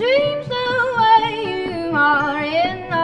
dreams the way you are in the